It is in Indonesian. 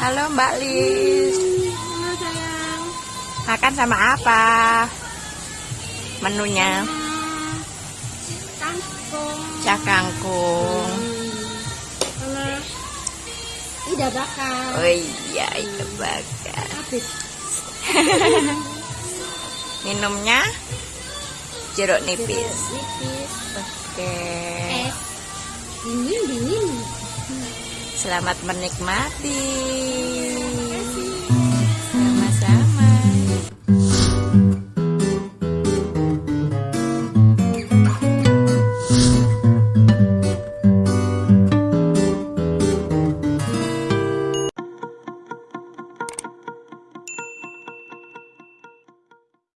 Halo Mbak Lis. Halo sayang. Makan sama apa? Menunya Hmm, Kangkung. cak kangkung. Sama ida bakar. Oh iya, itu bakar. Habis. Minumnya jeruk nipis. Nipis. Oke. Es. Dingin dingin. Selamat menikmati.